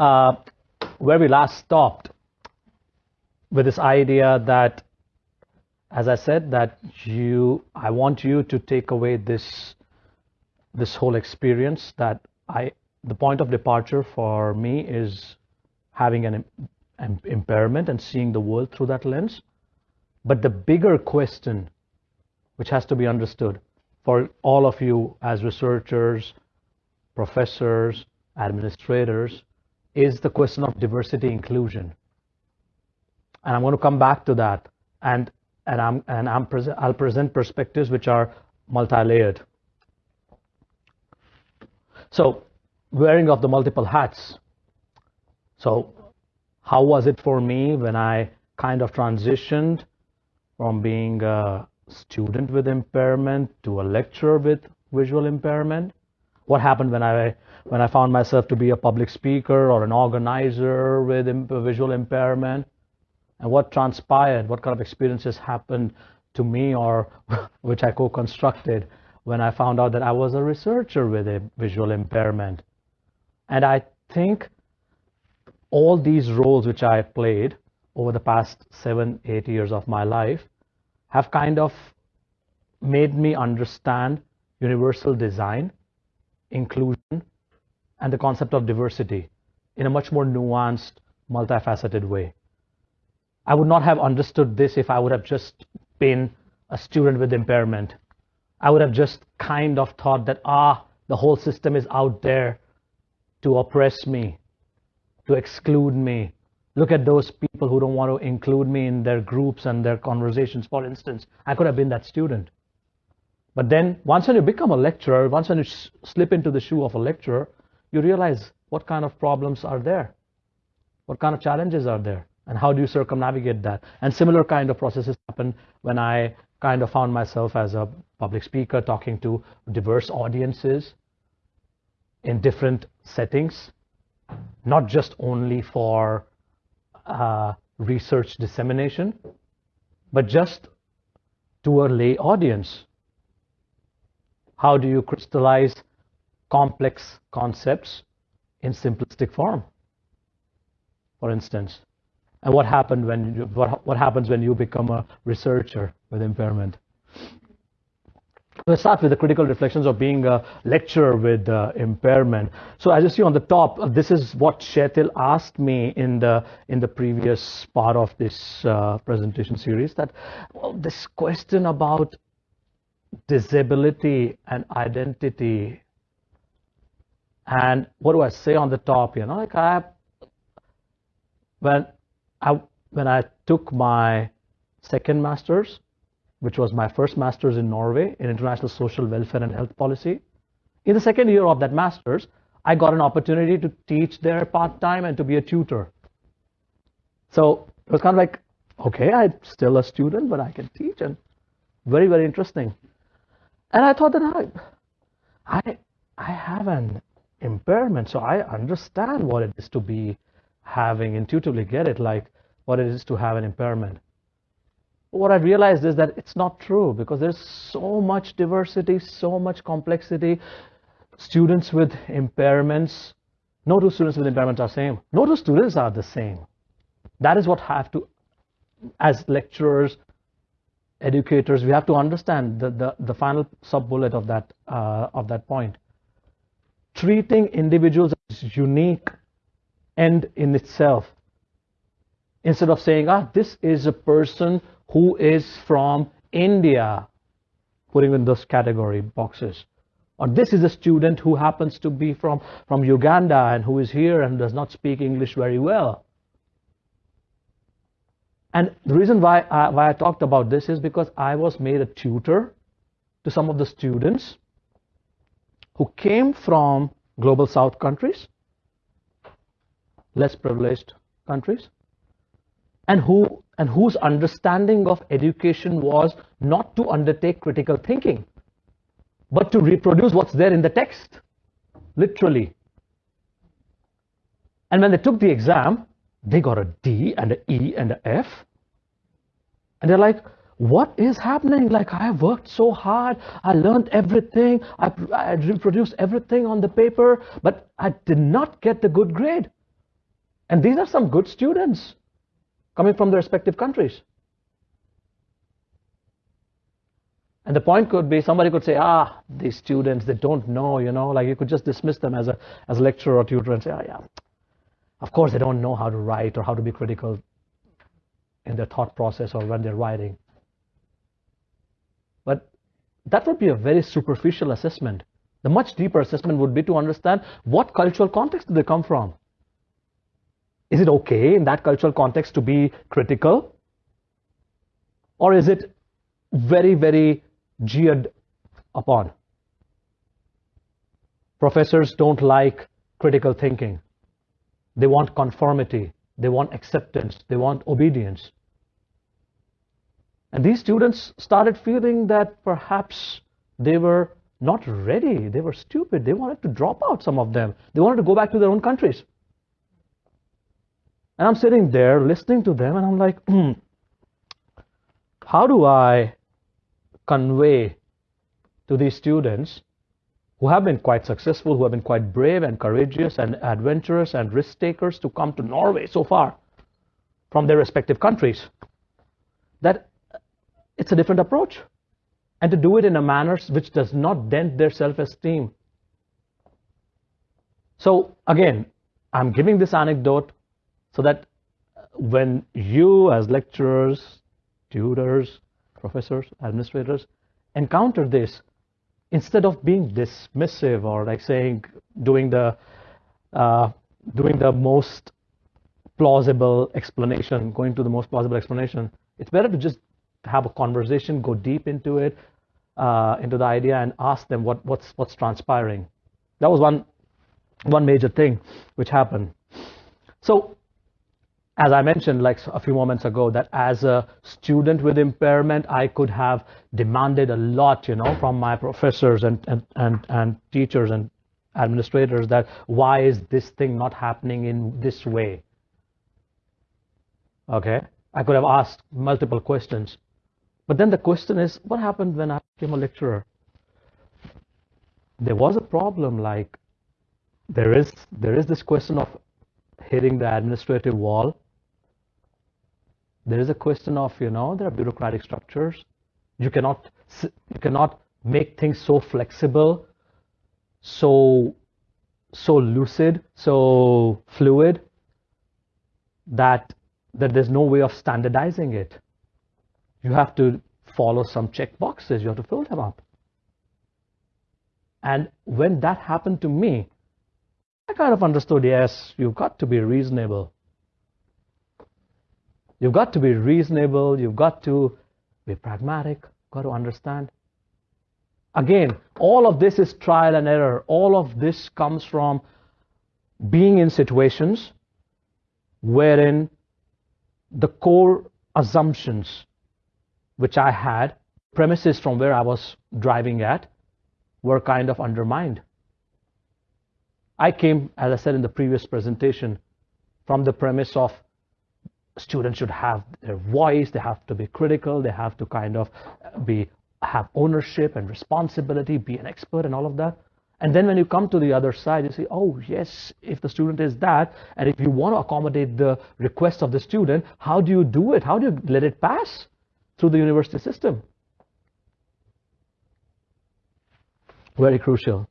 uh, where we last stopped with this idea that, as I said, that you, I want you to take away this, this whole experience that I, the point of departure for me is having an, an impairment and seeing the world through that lens. But the bigger question, which has to be understood for all of you as researchers, professors, administrators, is the question of diversity inclusion. And I'm going to come back to that. And, and, I'm, and I'm present, I'll present perspectives which are multi-layered. So wearing of the multiple hats. So how was it for me when I kind of transitioned from being a student with impairment to a lecturer with visual impairment? What happened when I when I found myself to be a public speaker or an organizer with visual impairment? And what transpired? What kind of experiences happened to me or which I co-constructed when I found out that I was a researcher with a visual impairment? And I think all these roles which I played over the past seven, eight years of my life have kind of made me understand universal design, inclusion, and the concept of diversity in a much more nuanced, multifaceted way. I would not have understood this if I would have just been a student with impairment. I would have just kind of thought that, ah, the whole system is out there to oppress me, to exclude me. Look at those people who don't want to include me in their groups and their conversations, for instance. I could have been that student. But then once when you become a lecturer, once when you slip into the shoe of a lecturer, you realize what kind of problems are there, what kind of challenges are there, and how do you circumnavigate that. And similar kind of processes happen when I kind of found myself as a public speaker talking to diverse audiences in different settings, not just only for uh, research dissemination, but just to a lay audience. How do you crystallize complex concepts in simplistic form, for instance? And what happened when you, what, what happens when you become a researcher with impairment? Let's start with the critical reflections of being a lecturer with uh, impairment. So as you see on the top, uh, this is what Kjetil asked me in the in the previous part of this uh, presentation series. That well, this question about disability and identity, and what do I say on the top? You know, like I when I when I took my second master's which was my first master's in Norway in international social welfare and health policy. In the second year of that master's, I got an opportunity to teach there part-time and to be a tutor. So it was kind of like, okay, I'm still a student, but I can teach and very, very interesting. And I thought that I, I, I have an impairment, so I understand what it is to be having, intuitively get it, like what it is to have an impairment what I realized is that it's not true because there's so much diversity, so much complexity. Students with impairments, no two students with impairments are the same. No two students are the same. That is what have to, as lecturers, educators, we have to understand the, the, the final sub-bullet of that, uh, of that point. Treating individuals as unique end in itself instead of saying, ah, this is a person who is from India, putting in those category boxes. Or this is a student who happens to be from, from Uganda and who is here and does not speak English very well. And the reason why I, why I talked about this is because I was made a tutor to some of the students who came from global south countries, less privileged countries, and who and whose understanding of education was not to undertake critical thinking, but to reproduce what's there in the text, literally. And when they took the exam, they got a D and an E and an F. And they're like, what is happening? Like, I worked so hard. I learned everything. I, I reproduced everything on the paper, but I did not get the good grade. And these are some good students coming from their respective countries. And the point could be somebody could say, ah, these students, they don't know, you know, like you could just dismiss them as a, as a lecturer or tutor and say, oh, yeah, of course they don't know how to write or how to be critical in their thought process or when they're writing. But that would be a very superficial assessment. The much deeper assessment would be to understand what cultural context do they come from. Is it okay in that cultural context to be critical? Or is it very, very jeered upon? Professors don't like critical thinking. They want conformity. They want acceptance. They want obedience. And these students started feeling that perhaps they were not ready. They were stupid. They wanted to drop out, some of them. They wanted to go back to their own countries. And I'm sitting there listening to them, and I'm like, hmm, how do I convey to these students who have been quite successful, who have been quite brave and courageous and adventurous and risk takers to come to Norway so far from their respective countries, that uh, it's a different approach. And to do it in a manner which does not dent their self-esteem. So again, I'm giving this anecdote so that uh, when you as lecturers, tutors, professors, administrators encounter this, instead of being dismissive or like saying, doing the, uh, doing the most plausible explanation, going to the most plausible explanation, it's better to just have a conversation, go deep into it, uh, into the idea, and ask them what, what's what's transpiring. That was one one major thing which happened. So, as I mentioned like a few moments ago, that as a student with impairment, I could have demanded a lot, you know, from my professors and and and, and teachers and administrators that why is this thing not happening in this way? Okay, I could have asked multiple questions. But then the question is, what happened when I became a lecturer? There was a problem like there is there is this question of hitting the administrative wall. There is a question of, you know, there are bureaucratic structures. You cannot you cannot make things so flexible, so so lucid, so fluid that that there's no way of standardizing it you have to follow some check boxes. You have to fill them up. And when that happened to me, I kind of understood, yes, you've got to be reasonable. You've got to be reasonable. You've got to be pragmatic. You've Got to understand. Again, all of this is trial and error. All of this comes from being in situations wherein the core assumptions which I had, premises from where I was driving at, were kind of undermined. I came, as I said in the previous presentation, from the premise of students should have their voice, they have to be critical, they have to kind of uh, be have ownership and responsibility, be an expert and all of that. And then when you come to the other side, you say, oh, yes, if the student is that, and if you want to accommodate the request of the student, how do you do it? How do you let it pass? through the university system. Very crucial.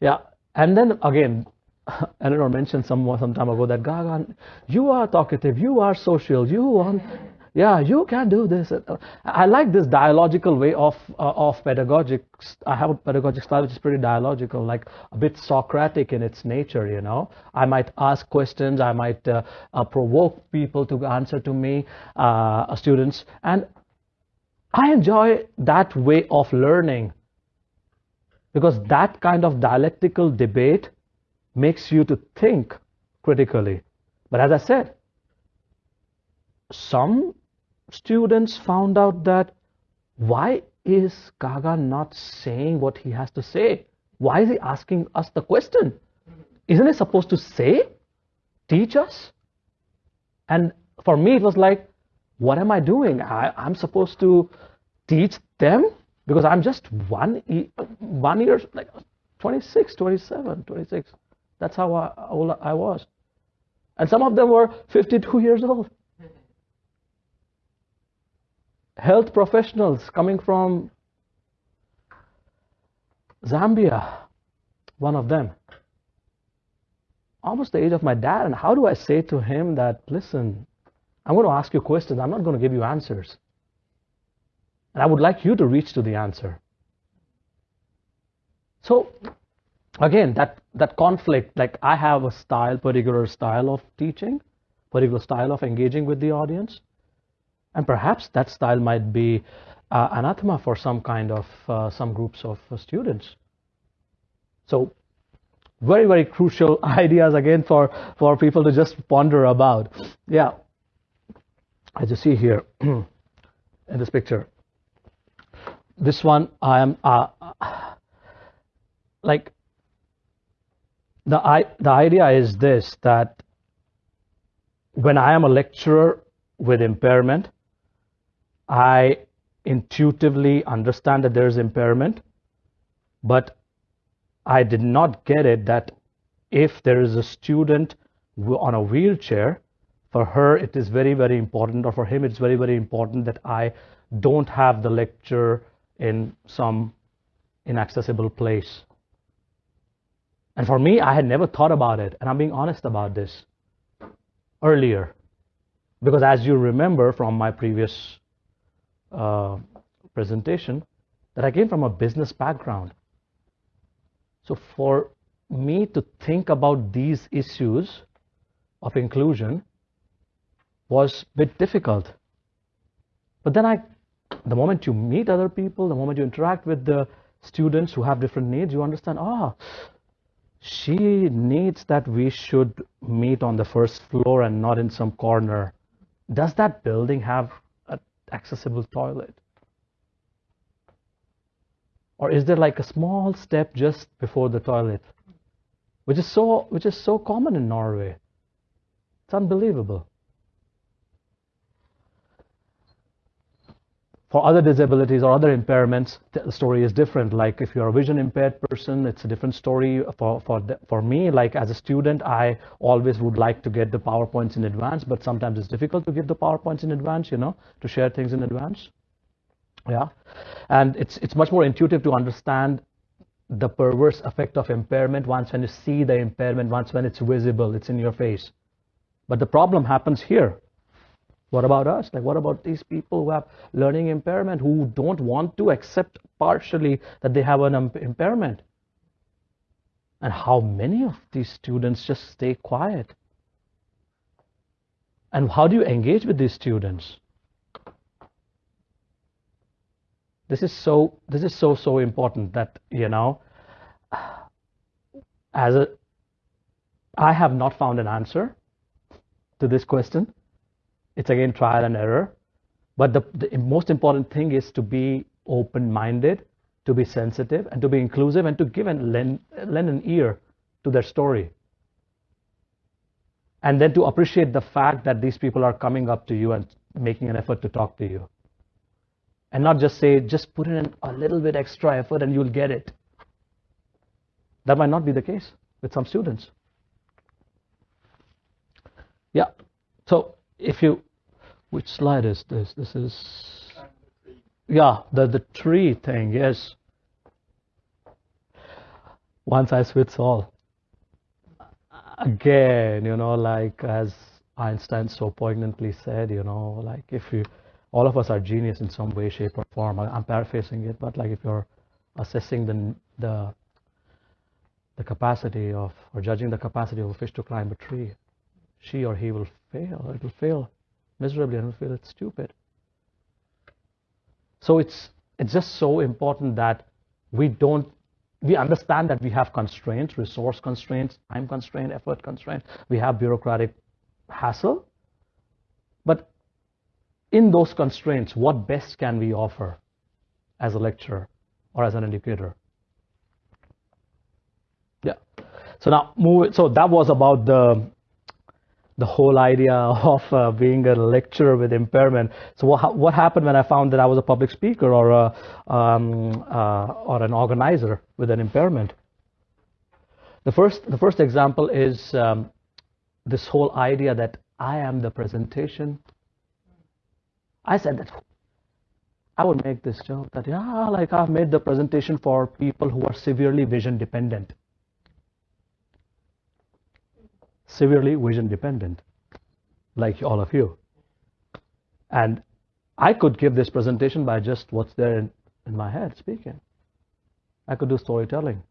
Yeah, and then again, Eleanor mentioned some some time ago that Gagan, you are talkative, you are social, you want, yeah, you can do this. I like this dialogical way of uh, of pedagogics. I have a pedagogic style which is pretty dialogical, like a bit Socratic in its nature. You know, I might ask questions, I might uh, uh, provoke people to answer to me, uh, students, and I enjoy that way of learning because that kind of dialectical debate makes you to think critically. But as I said, some students found out that why is Gagan not saying what he has to say? Why is he asking us the question? Isn't he supposed to say, teach us? And for me, it was like, what am I doing? I, I'm supposed to teach them because I'm just one one year like 26, 27, 26. That's how I, old I was. And some of them were 52 years old. Health professionals coming from Zambia, one of them, almost the age of my dad. And how do I say to him that, listen, I'm going to ask you questions, I'm not going to give you answers. And I would like you to reach to the answer. So again, that, that conflict, like I have a style, particular style of teaching, particular style of engaging with the audience. And perhaps that style might be uh, anathema for some kind of, uh, some groups of uh, students. So very, very crucial ideas again for, for people to just ponder about. Yeah, as you see here in this picture, this one I am, uh, like the, I, the idea is this, that when I am a lecturer with impairment, I intuitively understand that there is impairment, but I did not get it that if there is a student on a wheelchair, for her it is very, very important, or for him it's very, very important that I don't have the lecture in some inaccessible place. And for me, I had never thought about it. And I'm being honest about this earlier. Because as you remember from my previous uh, presentation, that I came from a business background. So for me to think about these issues of inclusion was a bit difficult. But then I, the moment you meet other people, the moment you interact with the students who have different needs, you understand, ah, she needs that we should meet on the first floor and not in some corner. Does that building have an accessible toilet? Or is there like a small step just before the toilet? Which is so which is so common in Norway. It's unbelievable. For other disabilities or other impairments, the story is different. Like if you're a vision impaired person, it's a different story. For, for, for me, like as a student, I always would like to get the PowerPoints in advance, but sometimes it's difficult to get the PowerPoints in advance, you know, to share things in advance. Yeah. And it's, it's much more intuitive to understand the perverse effect of impairment once when you see the impairment, once when it's visible, it's in your face. But the problem happens here what about us? Like, what about these people who have learning impairment, who don't want to accept partially that they have an impairment? And how many of these students just stay quiet? And how do you engage with these students? This is so, this is so, so important that, you know, as a, I have not found an answer to this question it's again trial and error. But the, the most important thing is to be open-minded, to be sensitive, and to be inclusive, and to give and lend, lend an ear to their story. And then to appreciate the fact that these people are coming up to you and making an effort to talk to you. And not just say, just put in a little bit extra effort and you'll get it. That might not be the case with some students. Yeah. So if you which slide is this? This is, yeah, the, the tree thing, yes. One size fits all. Again, you know, like as Einstein so poignantly said, you know, like if you, all of us are genius in some way, shape, or form. I'm paraphrasing it, but like if you're assessing the the the capacity of or judging the capacity of a fish to climb a tree, she or he will fail. It will fail miserably and feel it's stupid. So it's it's just so important that we don't we understand that we have constraints, resource constraints, time constraint, effort constraint. We have bureaucratic hassle. But in those constraints, what best can we offer as a lecturer or as an educator? Yeah. So now move. So that was about the the whole idea of uh, being a lecturer with impairment. So what, what happened when I found that I was a public speaker or a, um, uh, or an organizer with an impairment? The first the first example is um, this whole idea that I am the presentation. I said that I would make this joke that, yeah, like I've made the presentation for people who are severely vision dependent. Severely vision dependent, like all of you. And I could give this presentation by just what's there in, in my head speaking. I could do storytelling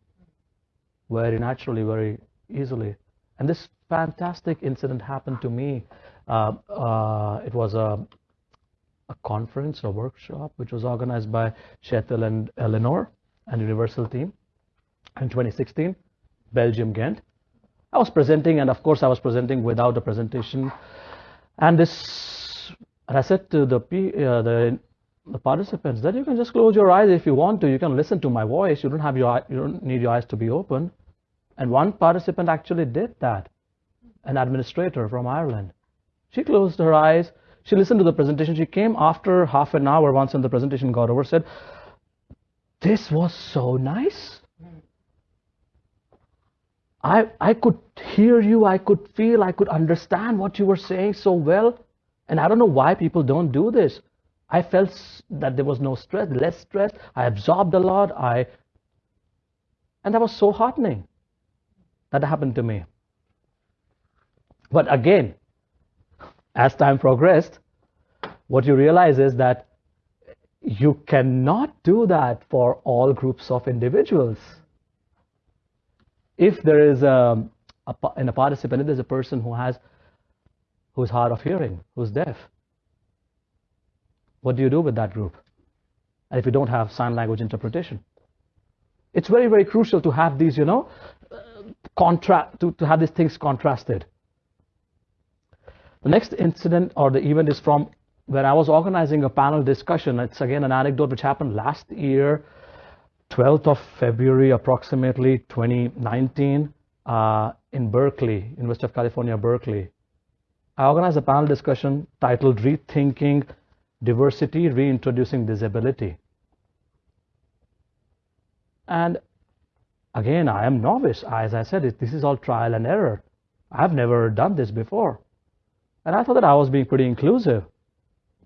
very naturally, very easily. And this fantastic incident happened to me. Uh, uh, it was a, a conference, a workshop, which was organized by Kjetil and Eleanor and Universal Team in 2016, Belgium, Ghent. I was presenting, and of course, I was presenting without a presentation. And this, and I said to the, uh, the the participants that you can just close your eyes if you want to. You can listen to my voice. You don't have your you don't need your eyes to be open. And one participant actually did that, an administrator from Ireland. She closed her eyes. She listened to the presentation. She came after half an hour once when the presentation got over, said, this was so nice. I, I could hear you, I could feel, I could understand what you were saying so well. And I don't know why people don't do this. I felt that there was no stress, less stress. I absorbed a lot. I, and that was so heartening. That happened to me. But again, as time progressed, what you realize is that you cannot do that for all groups of individuals. If there is a, a in a participant, if there's a person who has who's hard of hearing, who's deaf, what do you do with that group? And if you don't have sign language interpretation, it's very, very crucial to have these, you know, contrast to, to have these things contrasted. The next incident or the event is from when I was organizing a panel discussion. It's again an anecdote which happened last year, 12th of February, approximately 2019, uh, in Berkeley, University of California, Berkeley. I organized a panel discussion titled Rethinking Diversity, Reintroducing Disability. And Again, I am novice. As I said, this is all trial and error. I've never done this before. And I thought that I was being pretty inclusive.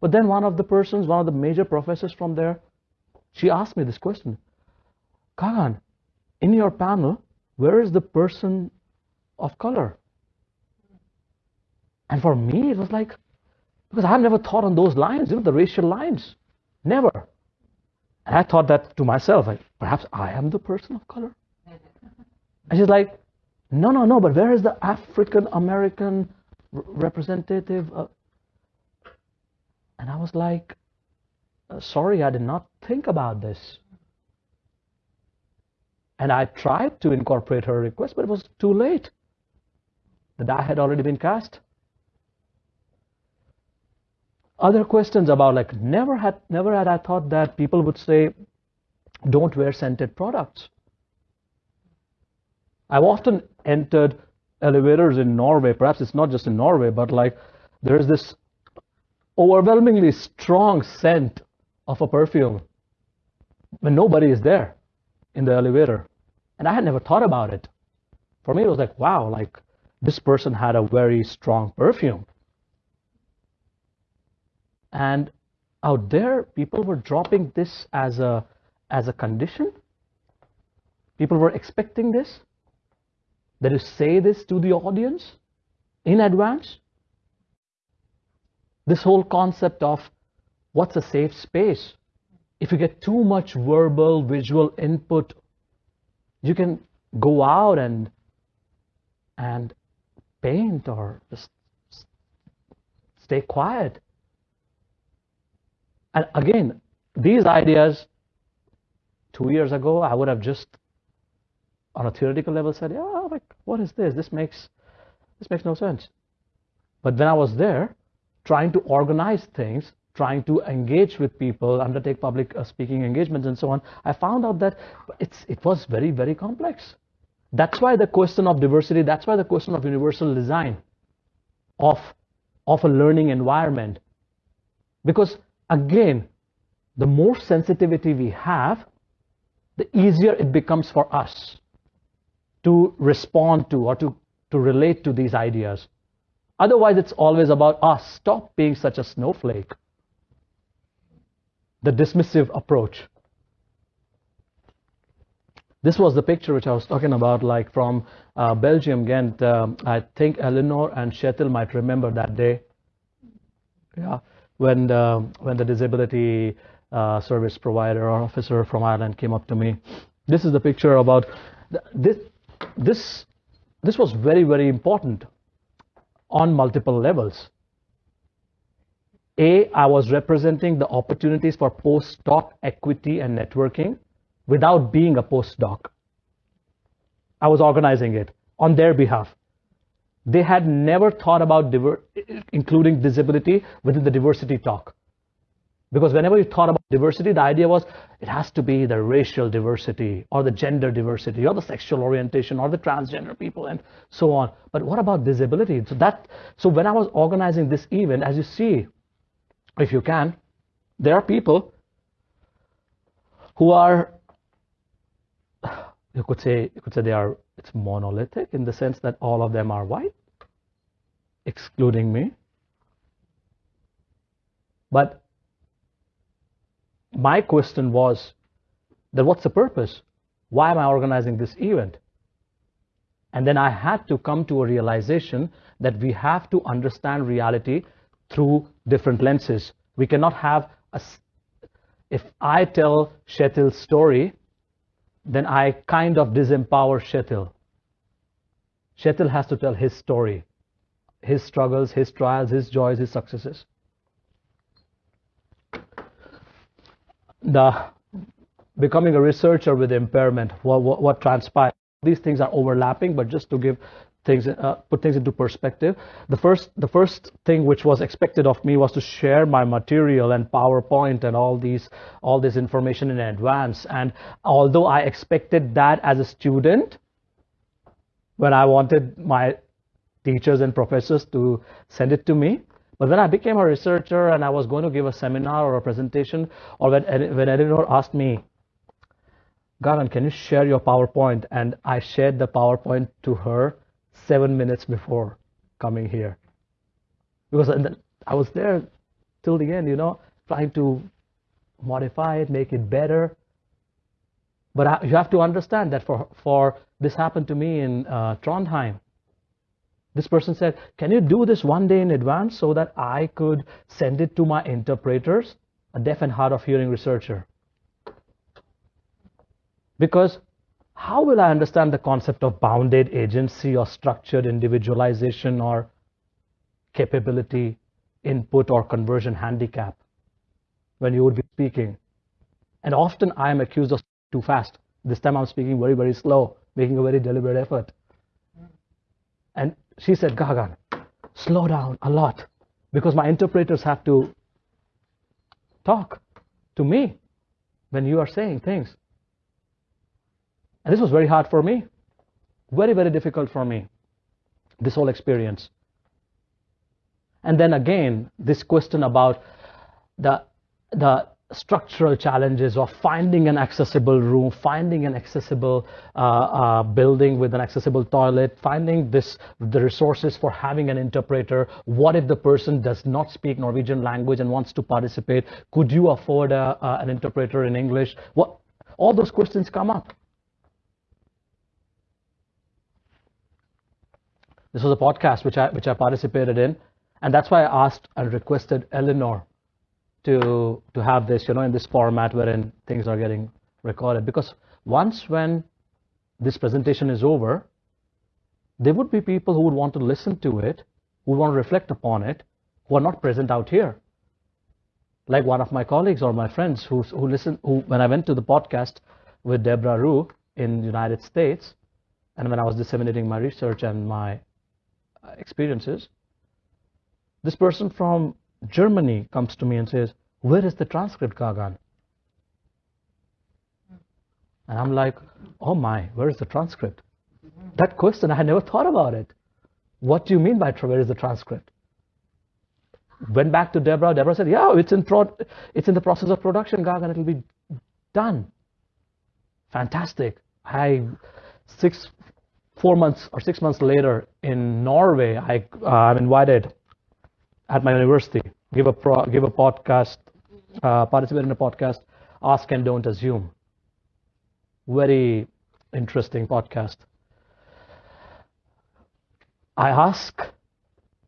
But then one of the persons, one of the major professors from there, she asked me this question. Gagan, in your panel, where is the person of color? And for me, it was like, because I've never thought on those lines, you know, the racial lines. Never. And I thought that to myself, like, perhaps I am the person of color. And she's like, no, no, no, but where is the African American representative? Uh, and I was like, uh, sorry, I did not think about this. And I tried to incorporate her request, but it was too late. The die had already been cast. Other questions about like never had never had I thought that people would say, don't wear scented products. I've often entered elevators in Norway. Perhaps it's not just in Norway, but like there's this overwhelmingly strong scent of a perfume when nobody is there in the elevator. And I had never thought about it. For me, it was like, wow, like this person had a very strong perfume. And out there, people were dropping this as a as a condition. People were expecting this that you say this to the audience in advance. This whole concept of what's a safe space. If you get too much verbal, visual input, you can go out and and paint or just stay quiet. And again, these ideas two years ago, I would have just on a theoretical level said, yeah, like, what is this? This makes, this makes no sense. But when I was there, trying to organize things, trying to engage with people, undertake public uh, speaking engagements and so on, I found out that it's, it was very, very complex. That's why the question of diversity, that's why the question of universal design of, of a learning environment. Because again, the more sensitivity we have, the easier it becomes for us to respond to or to, to relate to these ideas. Otherwise, it's always about us. Stop being such a snowflake. The dismissive approach. This was the picture which I was talking about, like from uh, Belgium, Ghent. Um, I think Eleanor and Kjetil might remember that day. Yeah, when the, when the disability uh, service provider or officer from Ireland came up to me. This is the picture about this. This this was very very important on multiple levels. A, I was representing the opportunities for postdoc equity and networking without being a postdoc. I was organizing it on their behalf. They had never thought about including disability within the diversity talk. Because whenever you thought about diversity, the idea was it has to be the racial diversity or the gender diversity or the sexual orientation or the transgender people and so on. But what about disability? So that so when I was organizing this event, as you see, if you can, there are people who are you could say you could say they are it's monolithic in the sense that all of them are white, excluding me. But my question was that what's the purpose? Why am I organizing this event? And then I had to come to a realization that we have to understand reality through different lenses. We cannot have a, if I tell Kjetil's story, then I kind of disempower Kjetil. Kjetil has to tell his story, his struggles, his trials, his joys, his successes. the becoming a researcher with impairment, what, what, what transpired. These things are overlapping, but just to give things, uh, put things into perspective, the first, the first thing which was expected of me was to share my material and PowerPoint and all these, all this information in advance. And although I expected that as a student, when I wanted my teachers and professors to send it to me, but when I became a researcher and I was going to give a seminar or a presentation, or when, when Eleanor asked me, Gagan, can you share your PowerPoint? And I shared the PowerPoint to her seven minutes before coming here. Because I was there till the end, you know, trying to modify it, make it better. But I, you have to understand that for, for this happened to me in uh, Trondheim. This person said, can you do this one day in advance so that I could send it to my interpreters, a deaf and hard of hearing researcher? Because how will I understand the concept of bounded agency or structured individualization or capability, input or conversion handicap when you would be speaking? And often I am accused of too fast. This time I'm speaking very, very slow, making a very deliberate effort. And she said, Gagan, slow down a lot because my interpreters have to talk to me when you are saying things. And this was very hard for me. Very, very difficult for me. This whole experience. And then again, this question about the, the structural challenges of finding an accessible room, finding an accessible uh, uh, building with an accessible toilet, finding this the resources for having an interpreter. What if the person does not speak Norwegian language and wants to participate? Could you afford a, uh, an interpreter in English? What all those questions come up. This was a podcast which I which I participated in, and that's why I asked and requested Eleanor to to have this, you know, in this format wherein things are getting recorded. Because once when this presentation is over, there would be people who would want to listen to it, who want to reflect upon it, who are not present out here. Like one of my colleagues or my friends who who listen who when I went to the podcast with Deborah Rue in the United States, and when I was disseminating my research and my experiences, this person from Germany comes to me and says, where is the transcript, Gagan? And I'm like, oh my, where is the transcript? That question, I had never thought about it. What do you mean by where is the transcript? Went back to Deborah. Deborah said, yeah, it's in, it's in the process of production, Gagan. It'll be done. Fantastic. I, six, four months or six months later in Norway, I, uh, I'm invited at my university, give a, pro, give a podcast, uh, participate in a podcast, Ask and Don't Assume. Very interesting podcast. I ask,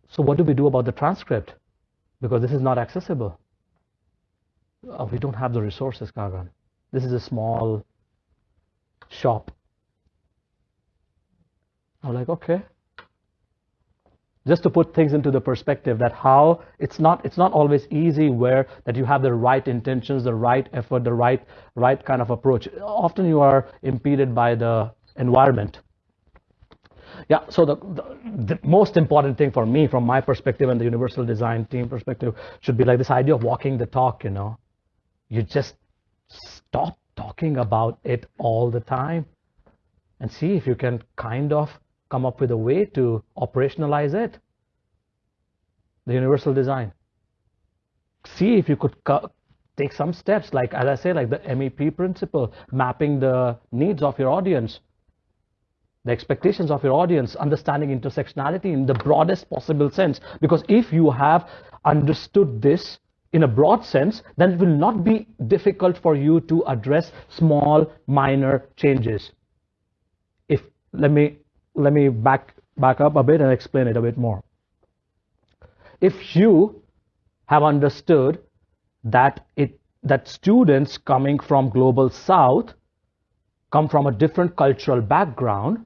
so what do we do about the transcript? Because this is not accessible. Uh, we don't have the resources, Gagan. This is a small shop. I'm like, okay. Just to put things into the perspective that how it's not it's not always easy where that you have the right intentions, the right effort, the right right kind of approach. Often you are impeded by the environment. Yeah, so the, the, the, most important thing for me, from my perspective and the universal design team perspective, should be like this idea of walking the talk, you know. You just stop talking about it all the time and see if you can kind of come up with a way to operationalize it. The universal design. See if you could take some steps, like as I say, like the MEP principle, mapping the needs of your audience, the expectations of your audience, understanding intersectionality in the broadest possible sense. Because if you have understood this in a broad sense, then it will not be difficult for you to address small, minor changes. If let me let me back back up a bit and explain it a bit more. If you have understood that it that students coming from global south come from a different cultural background,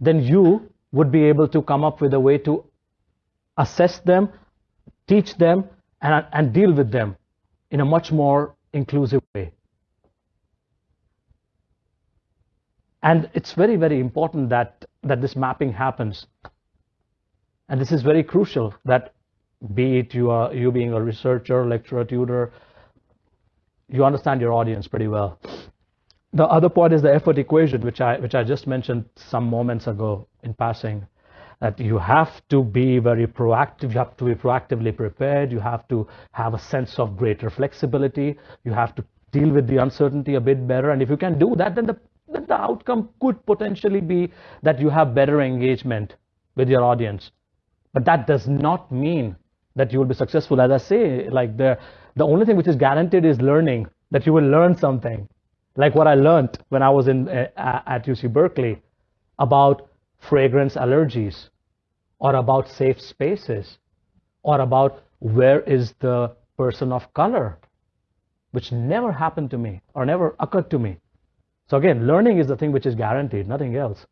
then you would be able to come up with a way to assess them, teach them, and, and deal with them in a much more inclusive way. And it's very, very important that, that this mapping happens. And this is very crucial that be it you, are, you being a researcher, lecturer, tutor, you understand your audience pretty well. The other point is the effort equation, which I, which I just mentioned some moments ago in passing, that you have to be very proactive, you have to be proactively prepared, you have to have a sense of greater flexibility, you have to deal with the uncertainty a bit better, and if you can do that, then the, the outcome could potentially be that you have better engagement with your audience. But that does not mean that you will be successful. As I say, like the, the only thing which is guaranteed is learning, that you will learn something like what I learned when I was in uh, at UC Berkeley about fragrance allergies or about safe spaces or about where is the person of color which never happened to me or never occurred to me so again learning is the thing which is guaranteed nothing else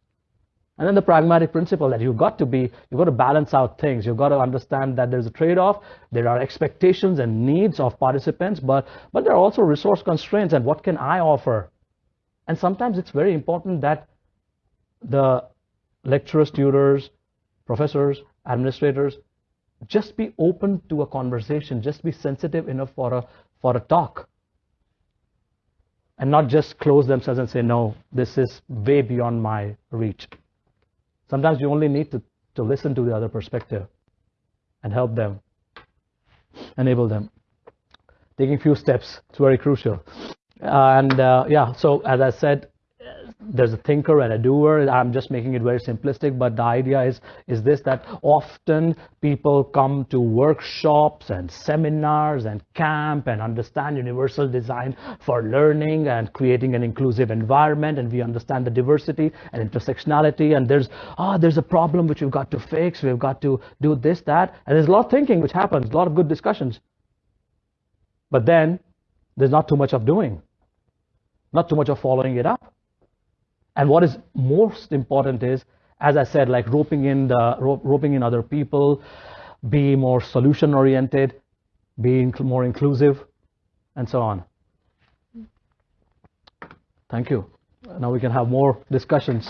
and then the pragmatic principle that you've got to be, you've got to balance out things. You've got to understand that there's a trade-off. There are expectations and needs of participants, but, but there are also resource constraints and what can I offer? And sometimes it's very important that the lecturers, tutors, professors, administrators, just be open to a conversation, just be sensitive enough for a, for a talk. And not just close themselves and say, no, this is way beyond my reach. Sometimes you only need to, to listen to the other perspective and help them, enable them. Taking few steps, it's very crucial. Uh, and uh, yeah, so as I said, there's a thinker and a doer. I'm just making it very simplistic, but the idea is is this that often people come to workshops and seminars and camp and understand universal design for learning and creating an inclusive environment and we understand the diversity and intersectionality and there's ah oh, there's a problem which we've got to fix, we've got to do this, that, and there's a lot of thinking which happens, a lot of good discussions. But then there's not too much of doing, not too much of following it up. And what is most important is, as I said, like roping in the roping in other people, be more solution oriented, be more inclusive, and so on. Thank you. Now we can have more discussions.